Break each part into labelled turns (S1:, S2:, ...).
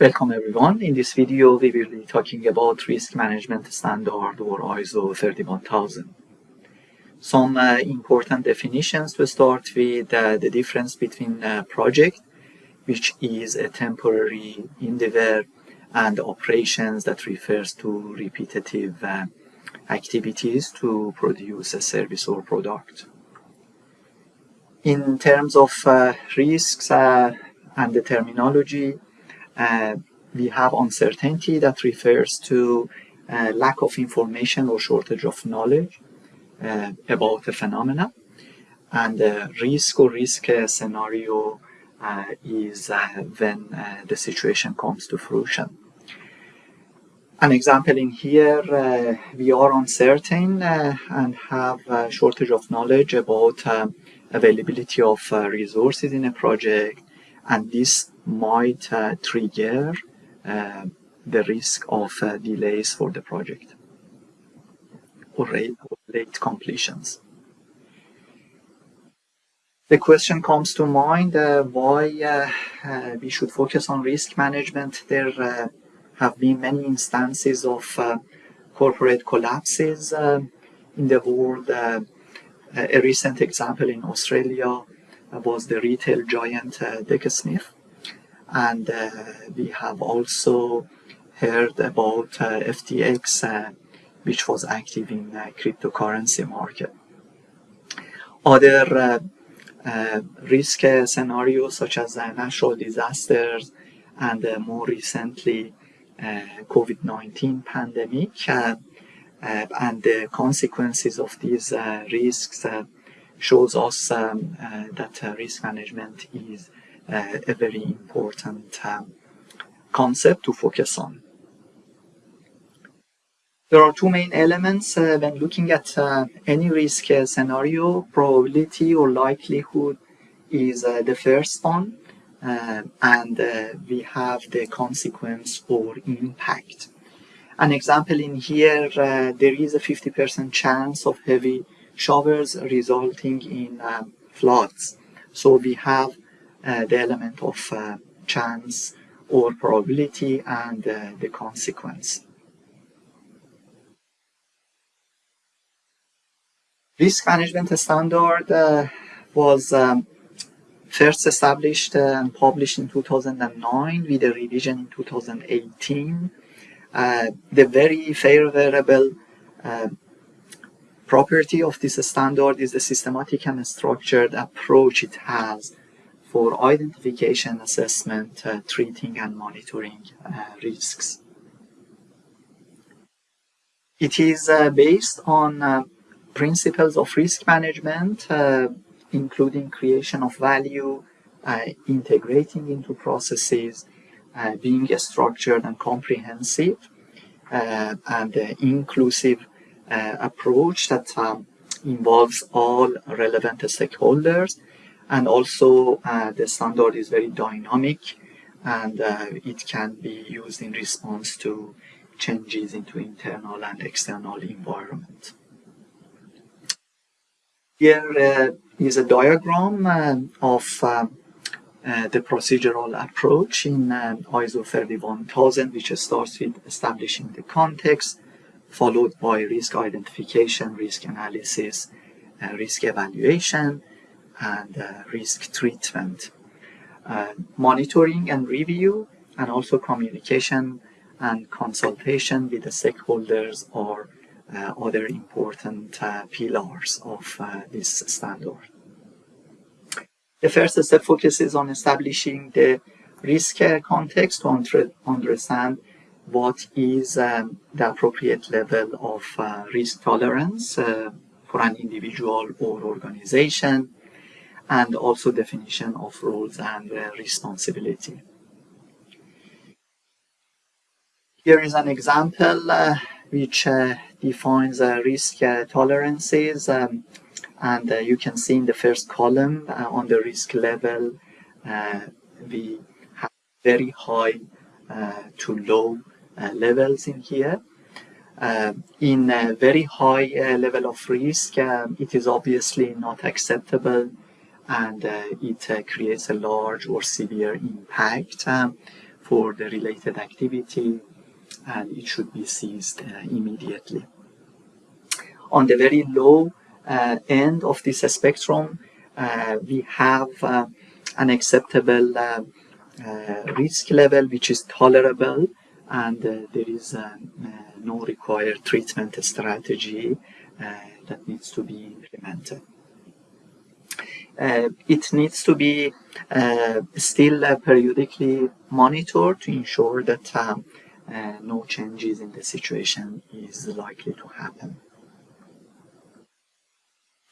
S1: Welcome everyone. In this video we will be talking about risk management standard or ISO 31000. Some uh, important definitions to start with uh, the difference between a project which is a temporary endeavor and operations that refers to repetitive uh, activities to produce a service or product. In terms of uh, risks uh, and the terminology, uh, we have uncertainty that refers to uh, lack of information or shortage of knowledge uh, about a phenomena. And the risk or risk uh, scenario uh, is uh, when the situation comes to fruition. An example in here, we are uncertain and have a shortage of knowledge about availability of resources in a project and this might uh, trigger uh, the risk of uh, delays for the project or late completions. The question comes to mind uh, why uh, uh, we should focus on risk management. There have been many instances of corporate collapses in the world. a recent example in Australia was the retail giant uh, Smith. And uh, we have also heard about uh, FTX, which was active in the cryptocurrency market. Other risk scenarios such as natural disasters and more recently COVID-19 pandemic uh, and the consequences of these uh, risks uh, shows us um, uh, that uh, risk management is uh, a very important um, concept to focus on. There are two main elements uh, when looking at uh, any risk uh, scenario. Probability or likelihood is the first one, and we have the consequence or impact. An example in here, there is a 50% chance of heavy showers resulting in uh, floods. So we have uh, the element of uh, chance or probability and uh, the consequence. Risk management standard uh, was um, first established and published in 2009 with a revision in 2018. Uh, the very favorable property of this standard is the systematic and structured approach it has for identification, assessment, uh, treating and monitoring uh, risks. It is uh, based on uh, principles of risk management, uh, including creation of value, uh, integrating into processes, being structured and comprehensive, and inclusive uh, approach that um, involves all relevant stakeholders and also uh, the standard is very dynamic and uh, it can be used in response to changes into internal and external environment. Here uh, is a diagram uh, of uh, the procedural approach in ISO 31000 which starts with establishing the context, followed by risk identification, risk analysis, uh, risk evaluation, and uh, risk treatment. Uh, monitoring and review, and also communication and consultation with the stakeholders are uh, other important uh, pillars of uh, this standard. The first step focuses on establishing the risk context to understand what is um, the appropriate level of uh, risk tolerance uh, for an individual or organization, and also definition of roles and uh, responsibility. Here is an example uh, which uh, defines uh, risk tolerances, um, and you can see in the first column on the risk level, we have very high to low uh, levels in here. Uh, in a very high uh, level of risk, um, it is obviously not acceptable and it creates a large or severe impact. Um, for the related activity and it should be seized uh, immediately. On the very low uh, end of this spectrum, uh, we have uh, an acceptable uh, risk level which is tolerable and there is no required treatment strategy that needs to be implemented. Uh, it needs to be uh, still uh, periodically monitored to ensure that no changes in the situation is likely to happen.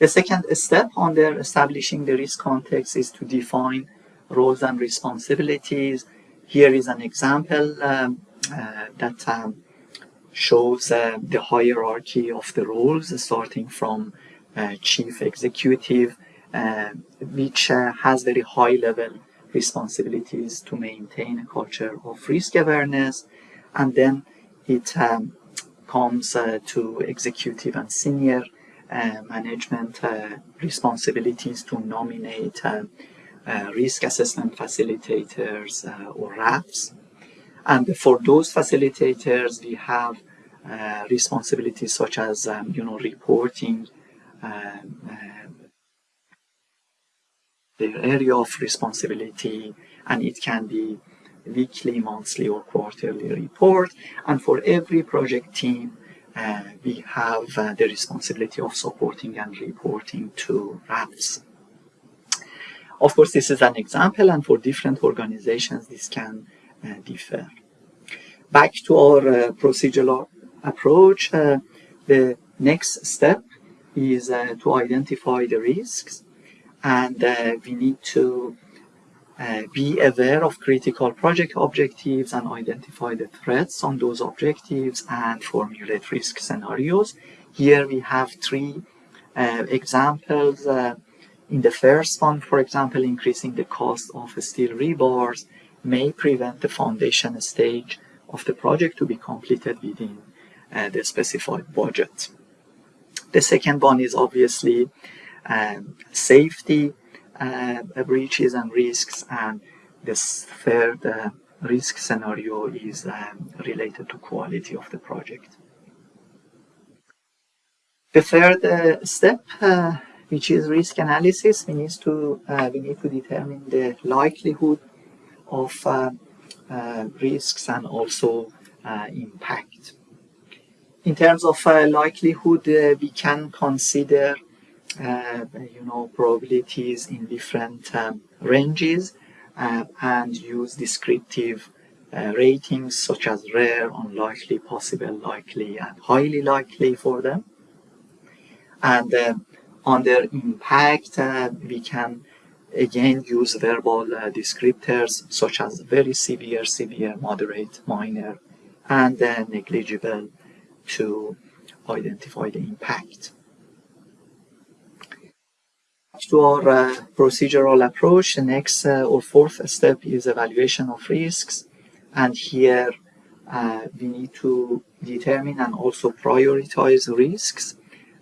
S1: The second step under establishing the risk context is to define roles and responsibilities. Here is an example um, uh, that um, shows uh, the hierarchy of the roles, starting from uh, chief executive, uh, which uh, has very high level responsibilities to maintain a culture of risk awareness, and then it um, comes uh, to executive and senior uh, management uh, responsibilities to nominate uh, risk assessment facilitators or RAFs. And for those facilitators, we have responsibilities such as um, you know reporting their area of responsibility and it can be weekly, monthly or quarterly report and for every project team uh, we have uh, the responsibility of supporting and reporting to RAFs. Of course, this is an example, and for different organizations, this can uh, differ. Back to our uh, procedural approach, uh, the next step is uh, to identify the risks, and we need to uh, be aware of critical project objectives and identify the threats on those objectives and formulate risk scenarios. Here we have three uh, examples. Uh, in the first one, for example, increasing the cost of steel rebars may prevent the foundation stage of the project to be completed within uh, the specified budget. The second one is obviously um, safety uh, breaches and risks and this third uh, risk scenario is um, related to quality of the project. The third uh, step, uh, which is risk analysis, we need to uh, we need to determine the likelihood of uh, risks and also impact. In terms of likelihood, we can consider uh, you know, probabilities in different um, ranges uh, and use descriptive uh, ratings such as rare, unlikely, possible, likely, and highly likely for them. And uh, on their impact, uh, we can again use verbal uh, descriptors such as very severe, severe, moderate, minor, and negligible to identify the impact to our uh, procedural approach, the next uh, or fourth step is evaluation of risks. And here uh, we need to determine and also prioritize risks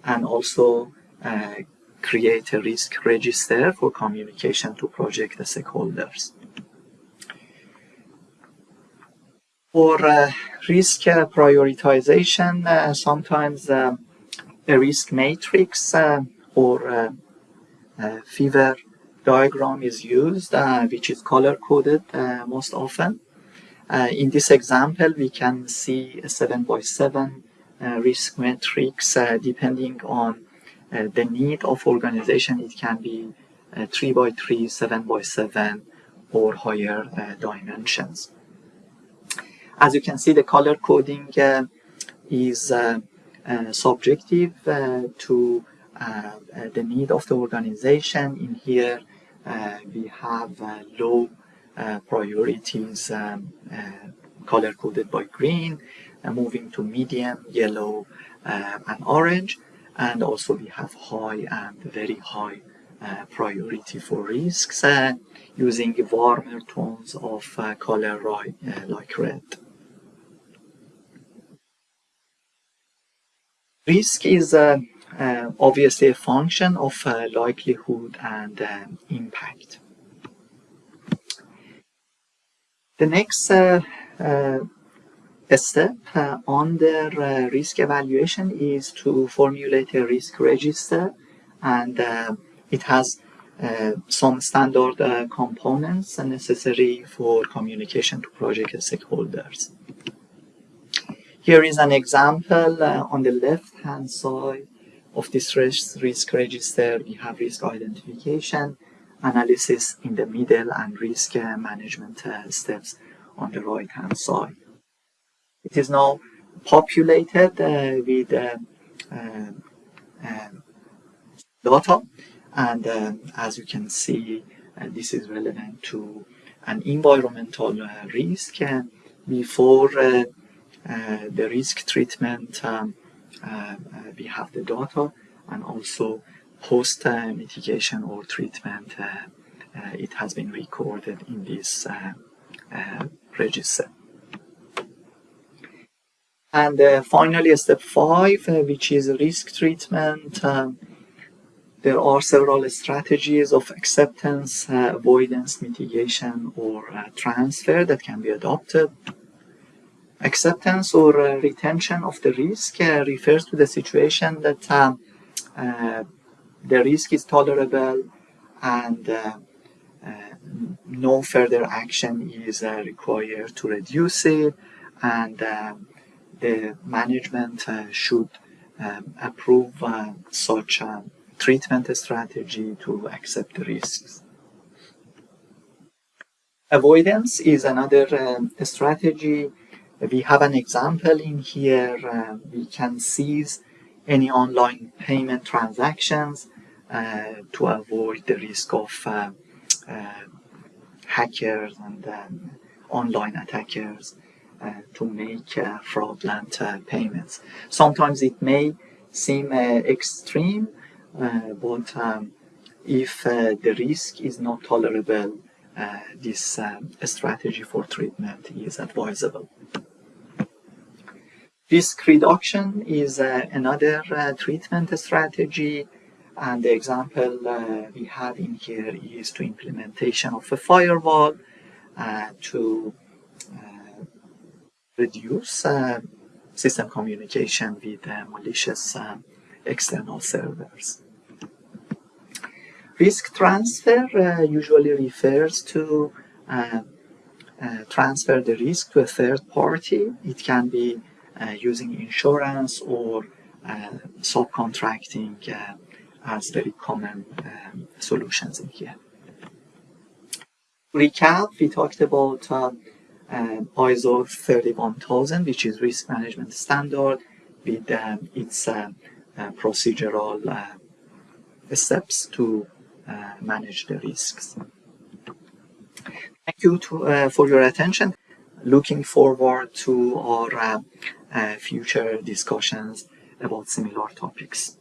S1: and also uh, create a risk register for communication to project stakeholders. For uh, risk prioritization, uh, sometimes a risk matrix or uh, fever diagram is used, uh, which is color coded uh, most often. in this example, we can see a 7 by 7 risk matrix depending on the need of organization. It can be 3 by 3, 7 by 7, or higher dimensions. As you can see, the color coding is uh, uh, subjective uh, to uh, uh, the need of the organization. In here, uh, we have low priorities um, color coded by green, moving to medium, yellow, and orange. And also we have high and very high uh, priority for risks uh, using warmer tones of uh, color right, like red. Risk is uh, obviously a function of uh, likelihood and um, impact. The next uh, step uh, under uh, risk evaluation is to formulate a risk register and uh, it has uh, some standard uh, components necessary for communication to project stakeholders. Here is an example uh, on the left hand side of this risk, risk register. We have risk identification, analysis in the middle, and risk management steps on the right hand side. It is now populated uh, with uh, uh, um, data and uh, as you can see uh, this is relevant to an environmental uh, risk before the risk treatment um, we have the data and also post mitigation or treatment it has been recorded in this register. And uh, finally, step five, uh, which is risk treatment. Um, there are several strategies of acceptance, uh, avoidance, mitigation, or uh, transfer that can be adopted. Acceptance or uh, retention of the risk uh, refers to the situation that um, the risk is tolerable and no further action is required to reduce it and um, the management uh, should um, approve uh, such a treatment strategy to accept the risks. Avoidance is another um, strategy. We have an example in here. Uh, we can seize any online payment transactions uh, to avoid the risk of uh, uh, hackers and um, online attackers to make uh, fraudulent uh, payments. Sometimes it may seem extreme, but um, if the risk is not tolerable, this strategy for treatment is advisable. Risk reduction is uh, another uh, treatment strategy and the example uh, we have in here is to implementation of a firewall to reduce uh, system communication with uh, malicious uh, external servers. Risk transfer uh, usually refers to uh, uh, transfer the risk to a third party. It can be using insurance or subcontracting as very common um, solutions in here. Recap, we talked about um, ISO 31000, which is risk management standard with um, its uh, uh, procedural uh, steps to uh, manage the risks. Thank you to, uh, for your attention. Looking forward to our uh, future discussions about similar topics.